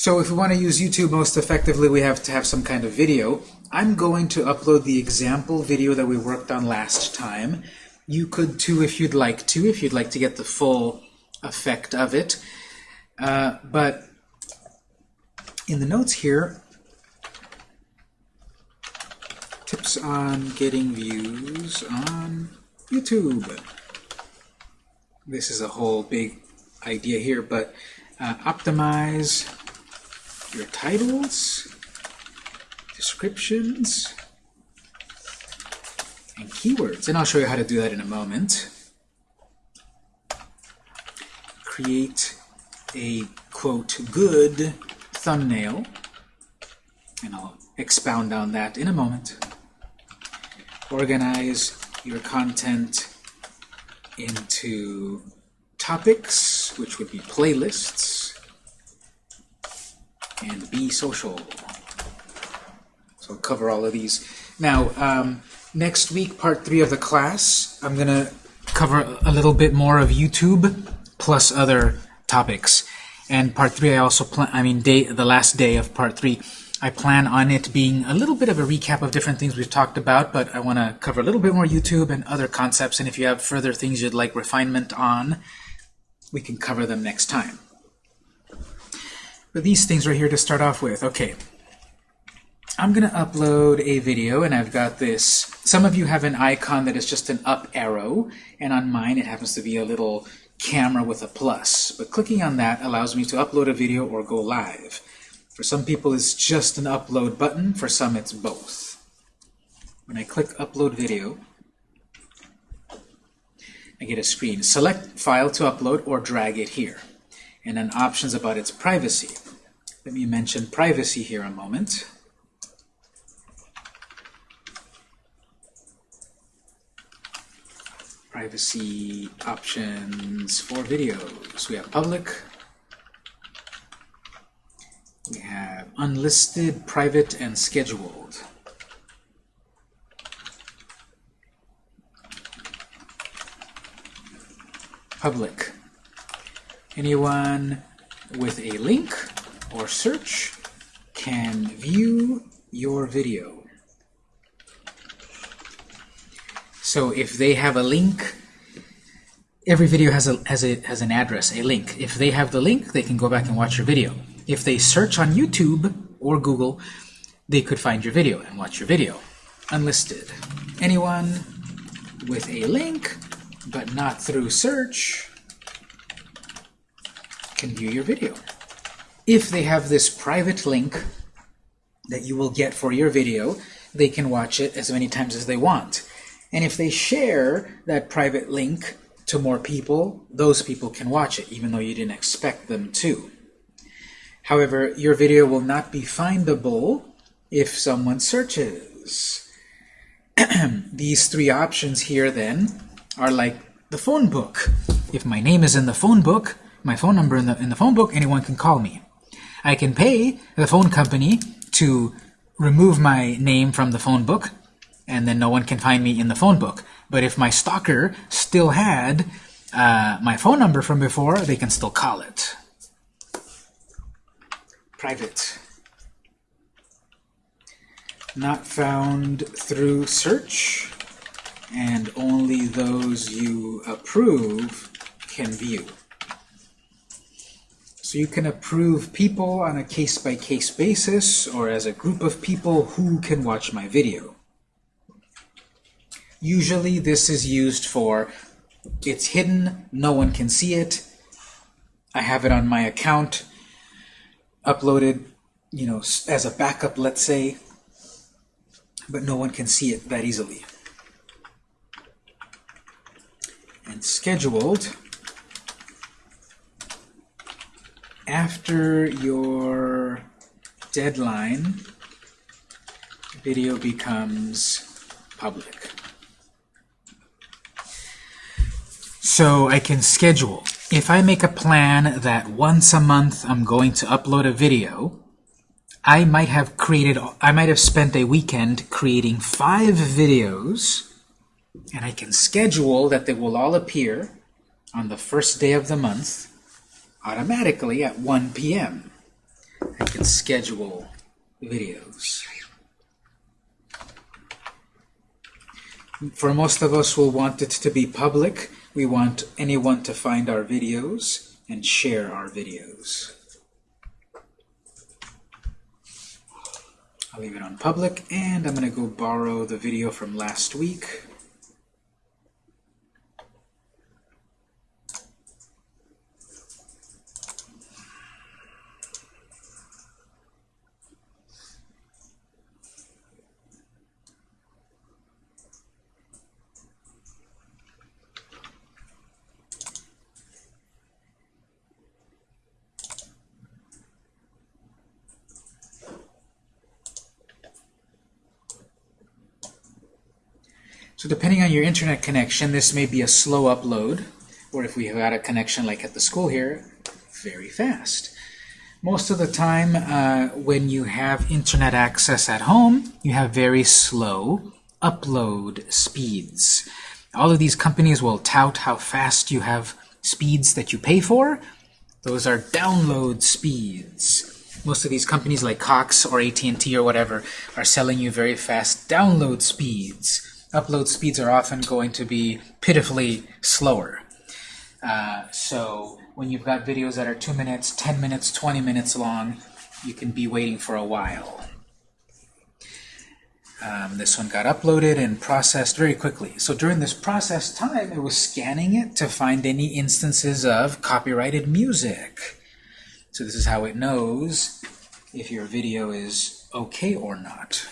So if we want to use YouTube most effectively, we have to have some kind of video. I'm going to upload the example video that we worked on last time. You could too if you'd like to, if you'd like to get the full effect of it. Uh, but in the notes here, tips on getting views on YouTube. This is a whole big idea here, but uh, optimize your titles, descriptions, and keywords. And I'll show you how to do that in a moment. Create a, quote, good thumbnail. And I'll expound on that in a moment. Organize your content into topics, which would be playlists, and be social. So I'll cover all of these. Now, um, next week, part three of the class, I'm going to cover a little bit more of YouTube plus other topics. And part three, I also plan, I mean, day, the last day of part three, I plan on it being a little bit of a recap of different things we've talked about, but I want to cover a little bit more YouTube and other concepts, and if you have further things you'd like refinement on, we can cover them next time. But these things right here to start off with. Okay, I'm going to upload a video, and I've got this. Some of you have an icon that is just an up arrow, and on mine it happens to be a little camera with a plus. But clicking on that allows me to upload a video or go live. For some people it's just an upload button, for some it's both. When I click upload video, I get a screen. Select file to upload or drag it here. And then options about its privacy. Let me mention privacy here a moment. privacy options for videos. We have public, we have unlisted, private, and scheduled. Public. Anyone with a link or search can view your video. So if they have a link, every video has a has a has an address, a link. If they have the link, they can go back and watch your video. If they search on YouTube or Google, they could find your video and watch your video. Unlisted. Anyone with a link, but not through search, can view your video. If they have this private link that you will get for your video, they can watch it as many times as they want. And if they share that private link to more people, those people can watch it, even though you didn't expect them to. However, your video will not be findable if someone searches. These three options here, then, are like the phone book. If my name is in the phone book, my phone number in the, in the phone book, anyone can call me. I can pay the phone company to remove my name from the phone book and then no one can find me in the phone book. But if my stalker still had uh, my phone number from before, they can still call it. Private. Not found through search, and only those you approve can view. So you can approve people on a case-by-case -case basis, or as a group of people who can watch my video. Usually this is used for it's hidden, no one can see it. I have it on my account, uploaded, you know, as a backup, let's say, but no one can see it that easily. And scheduled after your deadline, video becomes public. So I can schedule. If I make a plan that once a month I'm going to upload a video, I might have created, I might have spent a weekend creating five videos, and I can schedule that they will all appear on the first day of the month automatically at 1 p.m. I can schedule videos. For most of us, we'll want it to be public. We want anyone to find our videos and share our videos. I'll leave it on public, and I'm going to go borrow the video from last week. So depending on your internet connection, this may be a slow upload, or if we have had a connection like at the school here, very fast. Most of the time, uh, when you have internet access at home, you have very slow upload speeds. All of these companies will tout how fast you have speeds that you pay for. Those are download speeds. Most of these companies like Cox or AT&T or whatever are selling you very fast download speeds upload speeds are often going to be pitifully slower. Uh, so when you've got videos that are 2 minutes, 10 minutes, 20 minutes long, you can be waiting for a while. Um, this one got uploaded and processed very quickly. So during this process time, it was scanning it to find any instances of copyrighted music. So this is how it knows if your video is okay or not.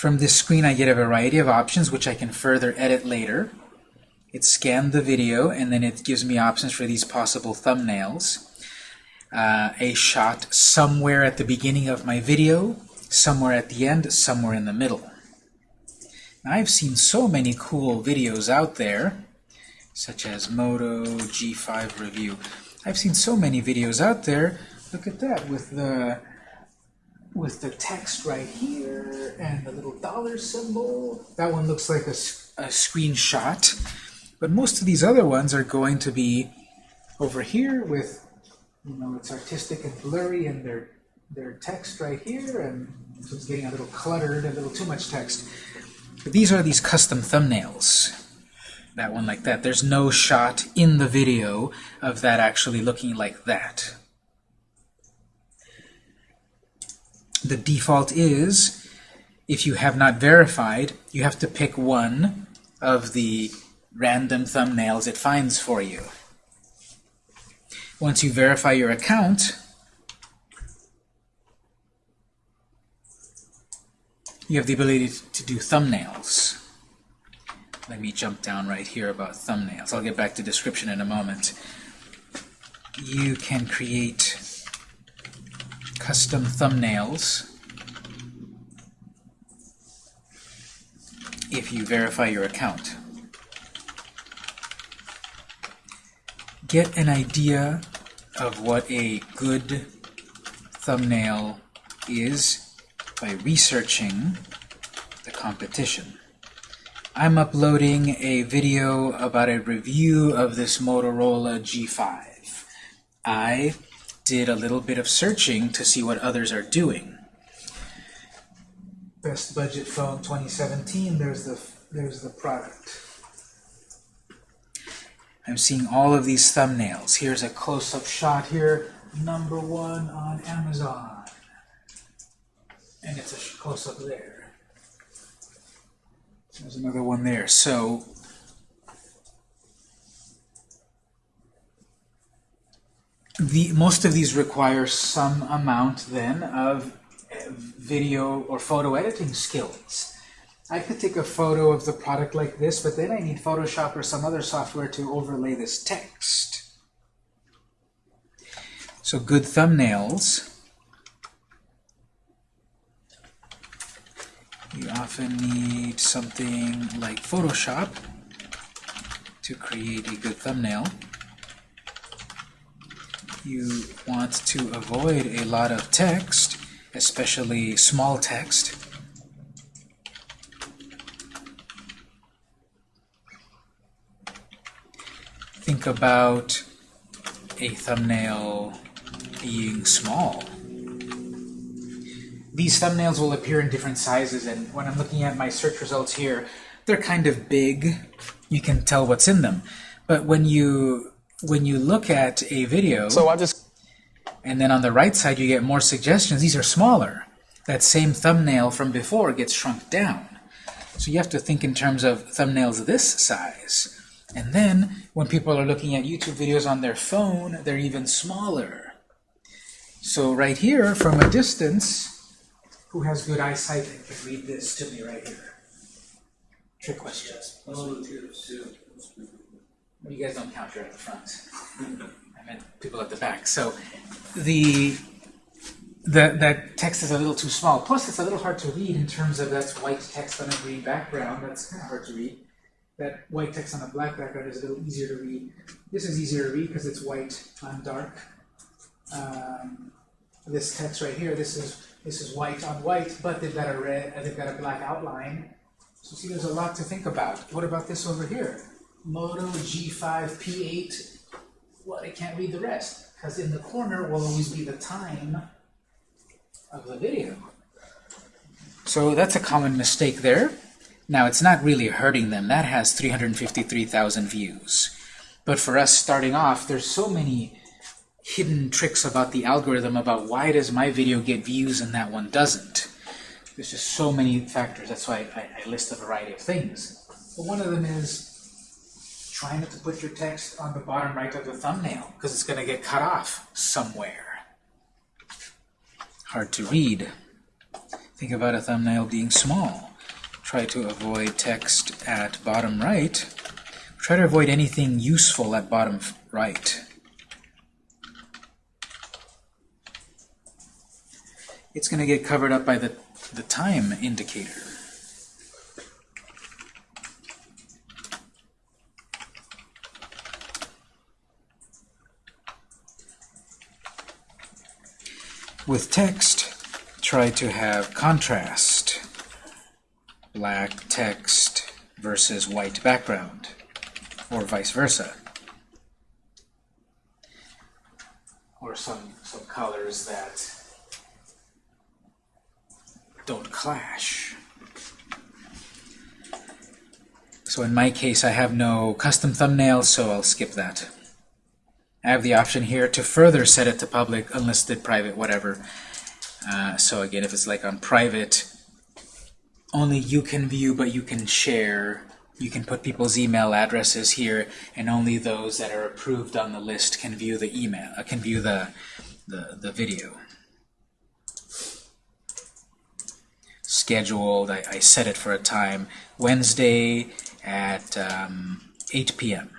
From this screen I get a variety of options which I can further edit later. It scanned the video and then it gives me options for these possible thumbnails. Uh, a shot somewhere at the beginning of my video, somewhere at the end, somewhere in the middle. Now, I've seen so many cool videos out there, such as Moto G5 review. I've seen so many videos out there. Look at that with the with the text right here and the little dollar symbol. That one looks like a, a screenshot. But most of these other ones are going to be over here with, you know, it's artistic and blurry and their, their text right here, and so it's getting a little cluttered, a little too much text. But these are these custom thumbnails. That one like that. There's no shot in the video of that actually looking like that. The default is, if you have not verified, you have to pick one of the random thumbnails it finds for you. Once you verify your account, you have the ability to do thumbnails. Let me jump down right here about thumbnails. I'll get back to description in a moment. You can create custom thumbnails if you verify your account. Get an idea of what a good thumbnail is by researching the competition. I'm uploading a video about a review of this Motorola G5. I did a little bit of searching to see what others are doing. Best budget phone 2017, there's the, there's the product. I'm seeing all of these thumbnails. Here's a close-up shot here, number one on Amazon. And it's a close-up there. There's another one there. So the, most of these require some amount then of video or photo editing skills. I could take a photo of the product like this, but then I need Photoshop or some other software to overlay this text. So good thumbnails. You often need something like Photoshop to create a good thumbnail you want to avoid a lot of text, especially small text. Think about a thumbnail being small. These thumbnails will appear in different sizes, and when I'm looking at my search results here, they're kind of big. You can tell what's in them. But when you when you look at a video, So I just and then on the right side you get more suggestions, these are smaller. That same thumbnail from before gets shrunk down. So you have to think in terms of thumbnails this size. And then when people are looking at YouTube videos on their phone, they're even smaller. So right here, from a distance, who has good eyesight and can read this to me right here? Trick questions. You guys don't count, you're at the front. I meant people at the back. So the, the that text is a little too small. Plus, it's a little hard to read in terms of that's white text on a green background. That's kind of hard to read. That white text on a black background is a little easier to read. This is easier to read because it's white on dark. Um, this text right here, this is this is white on white, but they've got a red, they've got a black outline. So see, there's a lot to think about. What about this over here? Moto G5 P8. Well, I can't read the rest because in the corner will always be the time of the video. So that's a common mistake there. Now, it's not really hurting them. That has 353,000 views. But for us starting off, there's so many hidden tricks about the algorithm about why does my video get views and that one doesn't. There's just so many factors. That's why I, I list a variety of things. But one of them is try not to put your text on the bottom right of the thumbnail because it's going to get cut off somewhere. Hard to read. Think about a thumbnail being small. Try to avoid text at bottom right. Try to avoid anything useful at bottom right. It's going to get covered up by the, the time indicator. With text, try to have contrast. Black text versus white background, or vice versa. Or some, some colors that don't clash. So in my case, I have no custom thumbnail, so I'll skip that. I have the option here to further set it to public, unlisted, private, whatever. Uh, so again, if it's like on private, only you can view, but you can share. You can put people's email addresses here, and only those that are approved on the list can view the email, uh, can view the, the, the video. Scheduled, I, I set it for a time, Wednesday at um, 8 p.m.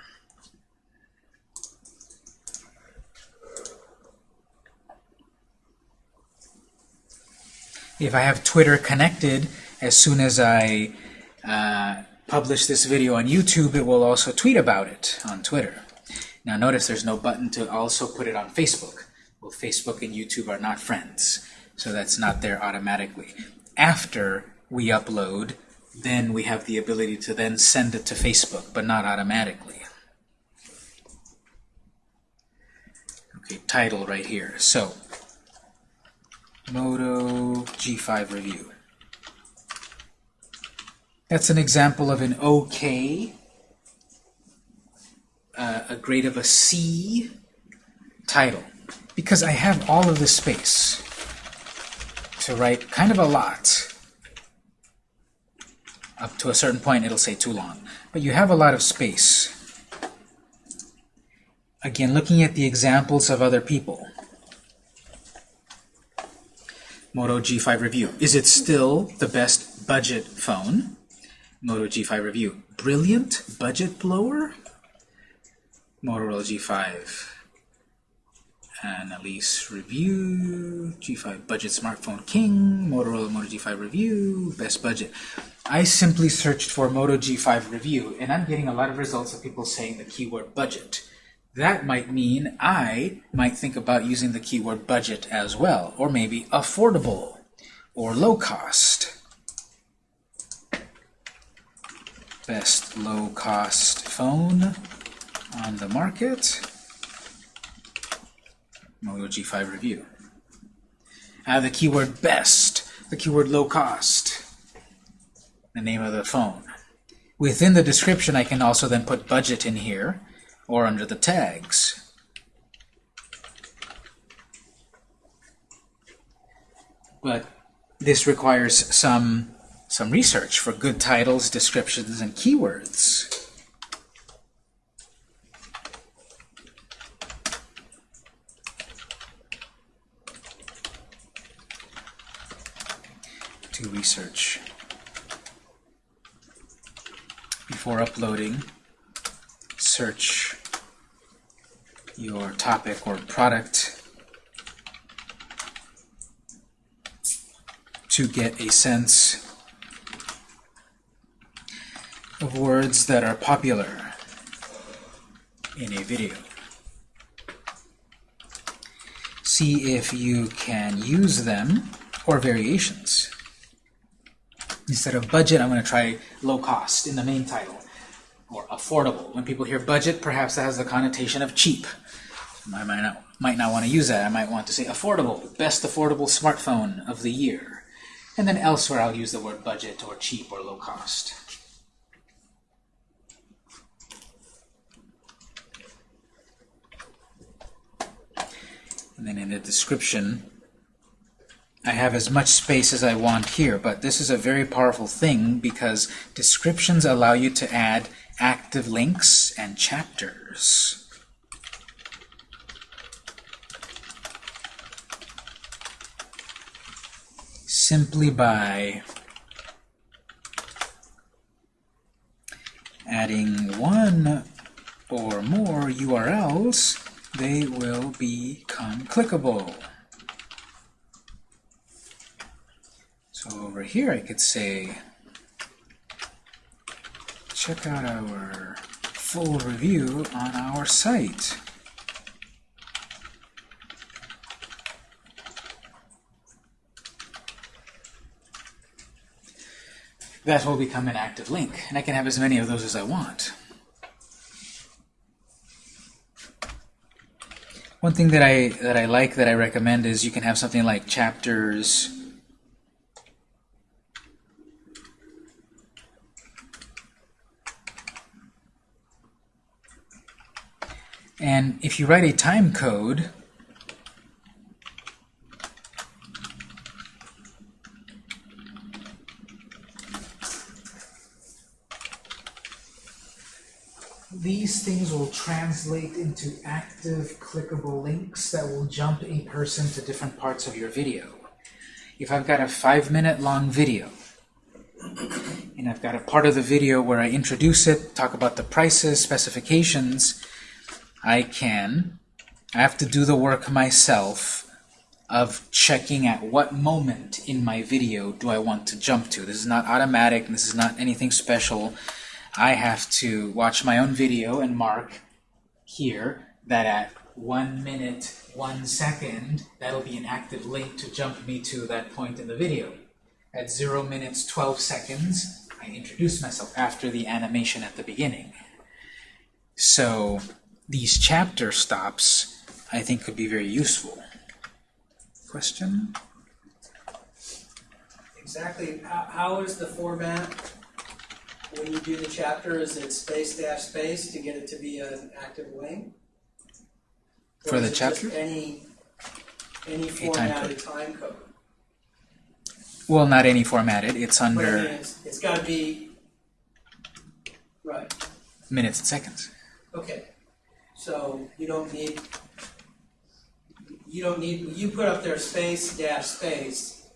If I have Twitter connected, as soon as I uh, publish this video on YouTube, it will also tweet about it on Twitter. Now notice there's no button to also put it on Facebook. Well, Facebook and YouTube are not friends, so that's not there automatically. After we upload, then we have the ability to then send it to Facebook, but not automatically. Okay, title right here. So, Moto G5 review. That's an example of an OK, uh, a grade of a C title, because I have all of this space to write kind of a lot. Up to a certain point, it'll say too long. But you have a lot of space. Again, looking at the examples of other people. Moto G5 review. Is it still the best budget phone? Moto G5 review. Brilliant budget blower? Motorola G5. Annalise review. G5 budget smartphone king. Motorola Moto G5 review. Best budget. I simply searched for Moto G5 review, and I'm getting a lot of results of people saying the keyword budget. That might mean I might think about using the keyword budget as well, or maybe affordable, or low cost. Best low cost phone on the market. Moto G5 review. Uh, the keyword best, the keyword low cost, the name of the phone. Within the description, I can also then put budget in here, or under the tags. But this requires some, some research for good titles, descriptions, and keywords. To research. Before uploading, search your topic or product to get a sense of words that are popular in a video. See if you can use them or variations. Instead of budget, I'm going to try low cost in the main title, or affordable. When people hear budget, perhaps that has the connotation of cheap. I might not, might not want to use that. I might want to say affordable, best affordable smartphone of the year. And then elsewhere I'll use the word budget or cheap or low cost. And then in the description, I have as much space as I want here, but this is a very powerful thing because descriptions allow you to add active links and chapters. Simply by adding one or more URLs, they will become clickable. So over here I could say, check out our full review on our site. That will become an active link, and I can have as many of those as I want. One thing that I that I like that I recommend is you can have something like chapters And if you write a time code, these things will translate into active clickable links that will jump a person to different parts of your video. If I've got a five minute long video, and I've got a part of the video where I introduce it, talk about the prices, specifications, I can, I have to do the work myself of checking at what moment in my video do I want to jump to. This is not automatic, this is not anything special. I have to watch my own video and mark here that at one minute, one second, that'll be an active link to jump me to that point in the video. At 0 minutes, 12 seconds, I introduce myself after the animation at the beginning. So these chapter stops, I think, could be very useful. Question? Exactly. How, how is the format when you do the chapter? Is it space dash space to get it to be an active link? Or For the is it just chapter? Any, any A time formatted time code. Well, not any formatted. It's But I mean, under it's, it's got to be, right, minutes and seconds. okay. So you don't need, you don't need, you put up there space dash space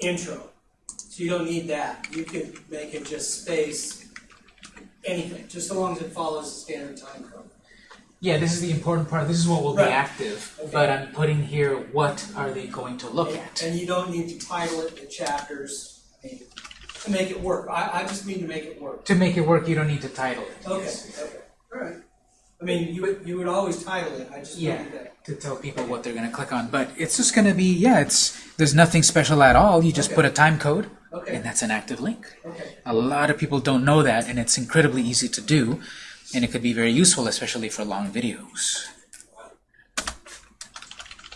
intro. So you don't need that. You could make it just space anything, just so long as it follows the standard time code. Yeah, this is the important part. This is what will be active. Okay. But I'm putting here what are they going to look And- at. And you don't need to title it the chapters, mean, to make it work. I, I just mean to make it work. To make it work, you don't need to title it. Okay, Yes. okay, all right. I mean, you would, you would always title it, I just Yeah, that. to tell people what they're going to click on. But it's just going to be, yeah, it's there's nothing special at all. You just Okay. put a time code, Okay, and that's an active link. okay, A lot of people don't know that, and it's incredibly easy to do, and it could be very useful, especially for long videos.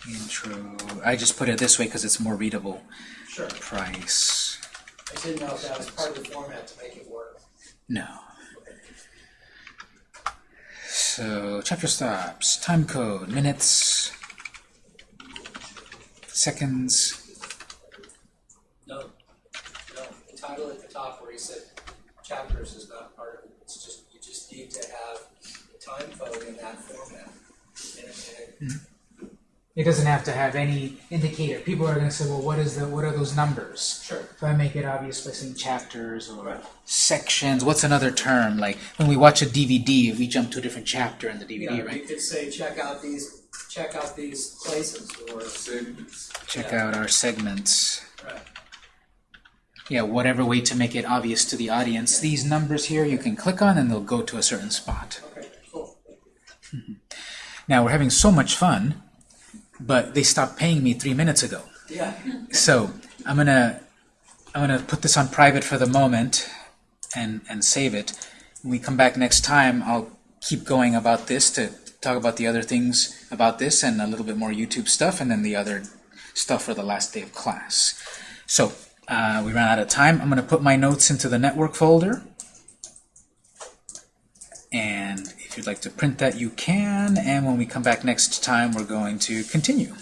Intro. I just put it this way because it's more readable. Sure. Price. I didn't know if that was part of the format to make it work. No. So, chapter stops, time code, minutes, seconds. No, no, the title at the top where he said chapters is not part of it. It's just, you just need to have the time code in that format. And and it- It doesn't have to have any indicator. People are going to say, well, what is the, what are those numbers? Sure. If I make it obvious by saying chapters or sections, what's another term? Like when we watch a DVD, we jump to a different chapter in the DVD, Yeah, you could say, check out these, check out these places, or, Check yeah. out our segments. right, Yeah, whatever way to make it obvious to the audience. These numbers here you can click on and they'll go to a certain spot. okay, cool. Now we're having so much fun, but they stopped paying me three minutes ago. Yeah, So I'm gonna I'm gonna put this on private for the moment and and save it. When we come back next time, I'll keep going about this to talk about the other things about this and a little bit more YouTube stuff, and then the other stuff for the last day of class. So uh, we ran out of time. I'm gonna put my notes into the network folder. And if you'd like to print that, you can. And when we come back next time, we're going to continue.